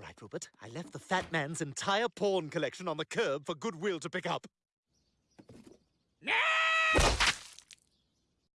All right, Rupert. I left the fat man's entire porn collection on the curb for Goodwill to pick up.